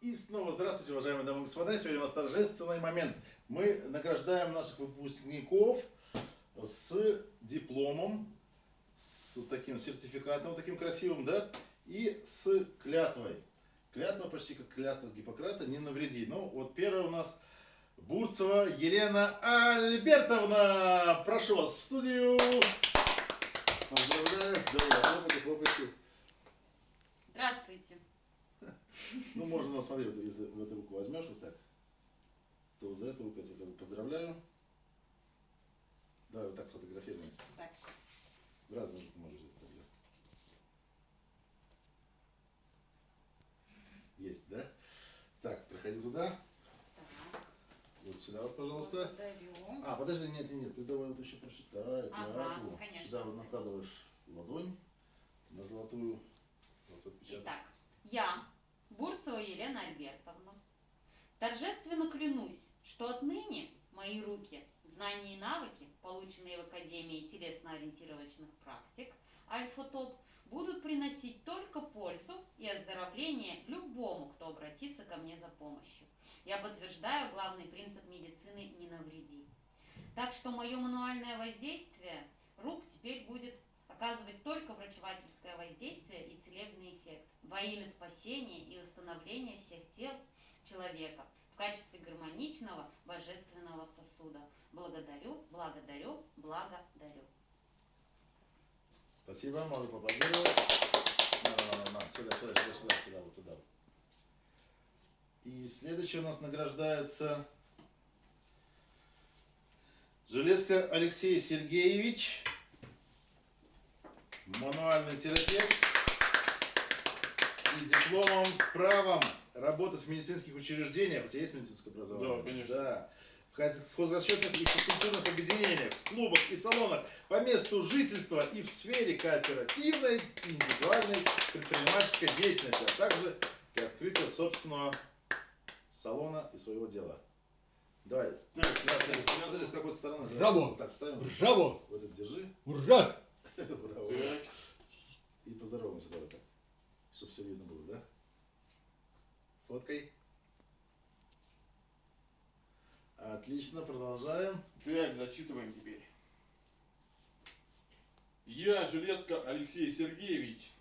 И снова здравствуйте, уважаемые дамы и господа. Сегодня у нас торжественный момент. Мы награждаем наших выпускников с дипломом, с таким сертификатом, таким красивым, да, и с клятвой. Клятва почти как клятва Гиппократа, не навреди. Ну, вот первая у нас Бурцева Елена Альбертовна. Прошу вас в студию. Поздравляю. Давай, хлопайте, хлопайте. Здравствуйте. Ну, можно, на, смотри, вот если в эту руку возьмешь вот так, то вот за эту руку я тебя поздравляю. Давай вот так сфотографируемся. Так, В разные руки можешь взять тогда. Есть, да? Так, проходи туда. так. Вот сюда вот, пожалуйста. Благодарю. А, подожди, нет, нет, нет, ты давай вот еще прочитай. Ага, клятву. конечно. Сюда вот накладываешь ладонь на золотую. Вот. Итак, я, Бурцева Елена Альбертовна, торжественно клянусь, что отныне мои руки, знания и навыки, полученные в Академии телесно-ориентировочных практик Альфа-ТОП, будут приносить только пользу и оздоровление любому, кто обратится ко мне за помощью. Я подтверждаю главный принцип медицины «не навреди». Так что мое мануальное воздействие рук теперь будет оказывать только врачевательское воздействие и целебный эффект во имя спасения и восстановления всех тел человека в качестве гармоничного божественного сосуда. Благодарю, благодарю, благодарю. Спасибо, можно поаплодировать. Сюда, сюда, сюда, сюда, сюда, вот туда. И следующий у нас награждается Железко Алексей Сергеевич, мануальный терапевт и дипломом с правом работать в медицинских учреждениях. У тебя есть медицинское образование? Да, конечно. Да. В хоз- в хозрасчетных и физкультурных объединениях, в клубах и салонах по месту жительства и в сфере кооперативной и индивидуальной предпринимательской деятельности, а также для открытия собственного салона и своего дела. Давай. Так, Подожди, подожди, с какой стороны? Браво! Так, ставим. Браво! Вот это держи. Ура! Браво. Так, И поздороваемся давай так. Чтобы все видно было, да? Фоткой. Отлично, продолжаем. так, зачитываем теперь. Я, Железко Алексей Сергеевич,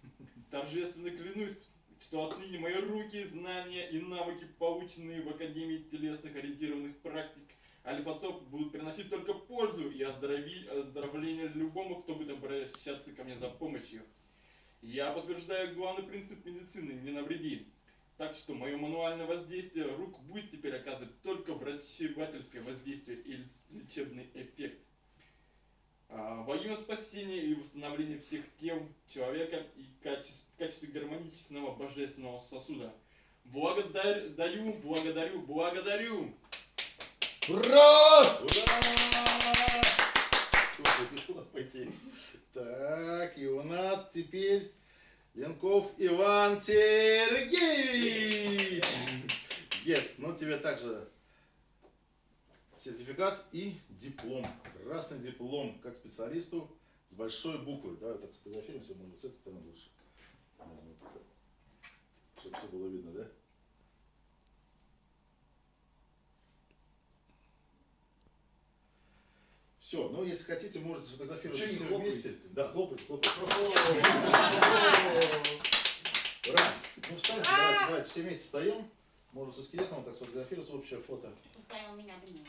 торжественно клянусь, что отныне мои руки, знания и навыки, полученные в Академии телесных ориентированных практик Альфа-Топ, будут приносить только пользу и оздоровление любому, кто будет обращаться ко мне за помощью. Я подтверждаю главный принцип медицины – не навреди. Так что мое мануальное воздействие рук будет теперь оказывать только врачевательское воздействие и лечебный эффект. А, Во имя спасения и восстановления всех тел человека и каче- в качестве гармоничного божественного сосуда. Благодарю, даю, благодарю, благодарю. Ура! Ура! Пойти? Так, и у нас теперь Ленков Иван Сергеевич. Yes, ну тебе также сертификат и диплом. Красный диплом, как специалисту с большой буквы. Давай так сфотографируемся, может с этой стороны лучше. Чтобы все было видно, да? Все, ну если хотите, можете сфотографировать все хлопаете? вместе. Да, хлопайте, хлопайте. Ура! Ну встаньте, давайте, давайте, все вместе встаем. Можно со скелетом так сфотографироваться, общее фото. Пускай он меня обнимет.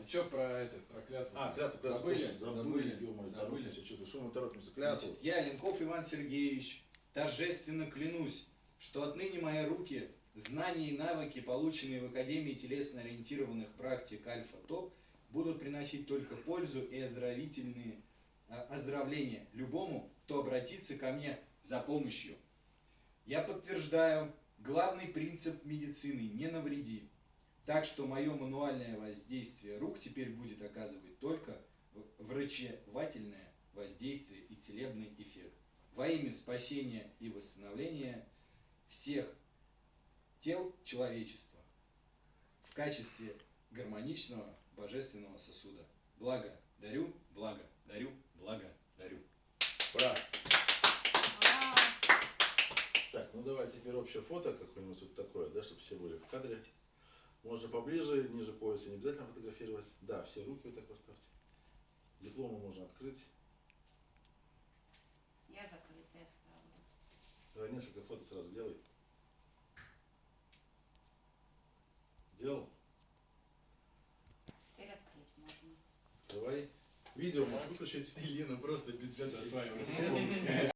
А что про этот, про клятву? А, клятву, клятву, Забыли? точно, забыли, Забыли. Забыли. что-то, что мы торопимся, клятву. Значит, я, Ленков Иван Сергеевич, торжественно клянусь, что отныне мои руки, знания и навыки, полученные в Академии телесно-ориентированных практик Альфа-ТОП, будут приносить только пользу и оздоровительные а, оздоровления любому, кто обратится ко мне за помощью. Я подтверждаю главный принцип медицины – не навреди. Так что мое мануальное воздействие рук теперь будет оказывать только врачевательное воздействие и целебный эффект во имя спасения и восстановления всех тел человечества в качестве гармоничного божественного сосуда. Благо дарю, благо дарю, благо дарю. Ура! Так, ну давай теперь общее фото какое-нибудь вот такое, да, чтобы все были в кадре. Можно поближе, ниже пояса не обязательно фотографировать. Да, все руки вот так поставьте. Дипломы можно открыть. Я закрытая ставлю. Давай несколько фото сразу делай. Сделал? Теперь открыть можно. Давай. Видео можешь выключить. Лена просто бюджет осваивает.